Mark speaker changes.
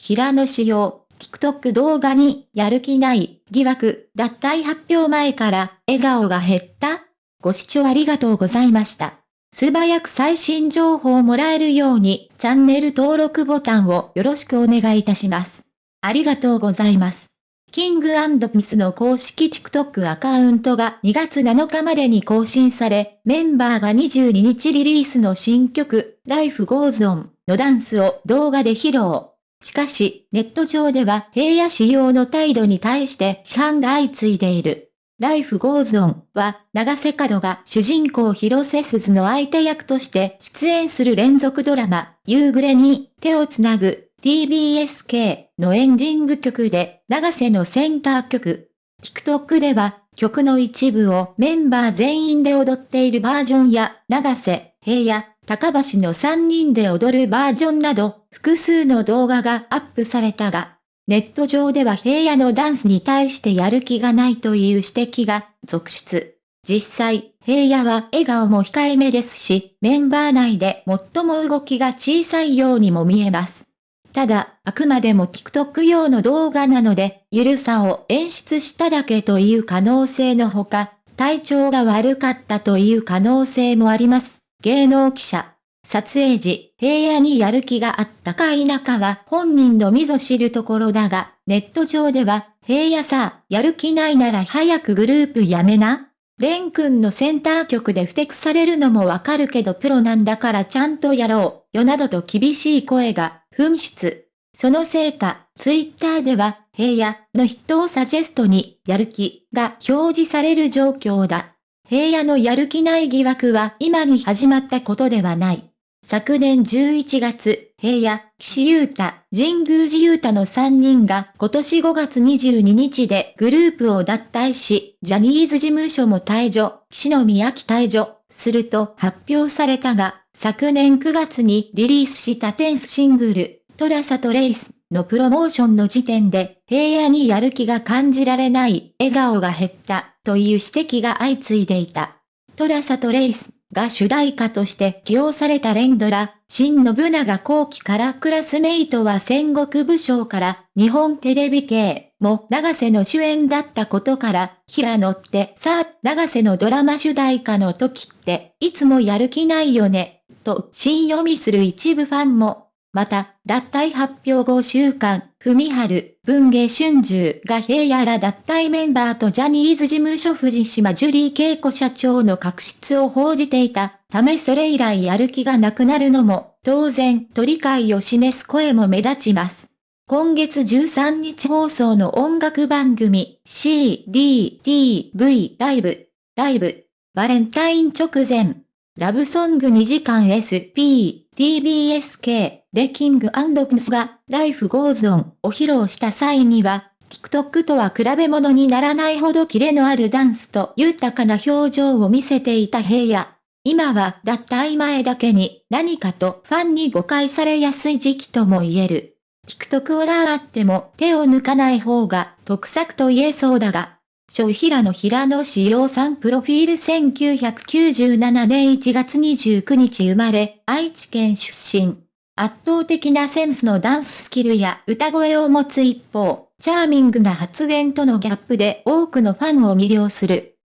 Speaker 1: 平野仕様、TikTok 動画にやる気ない疑惑脱退発表前から笑顔が減ったご視聴ありがとうございました。素早く最新情報をもらえるようにチャンネル登録ボタンをよろしくお願いいたします。ありがとうございます。キングピスの公式 TikTok アカウントが2月7日までに更新され、メンバーが22日リリースの新曲、Life Goes On のダンスを動画で披露。しかし、ネット上では平野仕様の態度に対して批判が相次いでいる。Life Goes On は、長瀬角が主人公広瀬すずの相手役として出演する連続ドラマ、夕暮れに手をつなぐ TBSK のエンディング曲で、長瀬のセンター曲。TikTok では、曲の一部をメンバー全員で踊っているバージョンや、長瀬、平野、高橋の3人で踊るバージョンなど、複数の動画がアップされたが、ネット上では平野のダンスに対してやる気がないという指摘が続出。実際、平野は笑顔も控えめですし、メンバー内で最も動きが小さいようにも見えます。ただ、あくまでも TikTok 用の動画なので、ゆるさを演出しただけという可能性のほか、体調が悪かったという可能性もあります。芸能記者。撮影時、平野にやる気があったか否かは本人のみぞ知るところだが、ネット上では、平野さ、やる気ないなら早くグループやめなレン君のセンター曲で不適されるのもわかるけどプロなんだからちゃんとやろう、よなどと厳しい声が噴出。そのせいか、ツイッターでは、平野の筆頭サジェストに、やる気が表示される状況だ。平野のやる気ない疑惑は今に始まったことではない。昨年11月、平野、岸優太、神宮寺優太の3人が今年5月22日でグループを脱退し、ジャニーズ事務所も退場、岸野宮城退場、すると発表されたが、昨年9月にリリースしたテンスシングル、トラサとレイスのプロモーションの時点で平野にやる気が感じられない笑顔が減ったという指摘が相次いでいた。トラサとレイスが主題歌として起用された連ドラ、新信長後期からクラスメイトは戦国武将から日本テレビ系も長瀬の主演だったことから平野ってさあ長瀬のドラマ主題歌の時っていつもやる気ないよねと新読みする一部ファンも、また、脱退発表後週間、文春、文芸春秋が平野ら脱退メンバーとジャニーズ事務所藤島ジュリー恵子社長の確執を報じていたためそれ以来やる気がなくなるのも、当然、取り替えを示す。声も目立ちます。今月13日放送の音楽番組 CDTV ライブ、ライブ、バレンタイン直前、ラブソング2時間 SP、TBSK でキングプスが Life Goes On を披露した際には、TikTok とは比べ物にならないほどキレのあるダンスと豊かな表情を見せていた平野。今は脱退前だけに何かとファンに誤解されやすい時期とも言える。TikTok を習っても手を抜かない方が得策と言えそうだが、小平野平野志陽さんプロフィール1997年1月29日生まれ、愛知県出身。圧倒的なセンスのダンススキルや歌声を持つ一方、チャーミングな発言とのギャップで多くのファンを魅了する。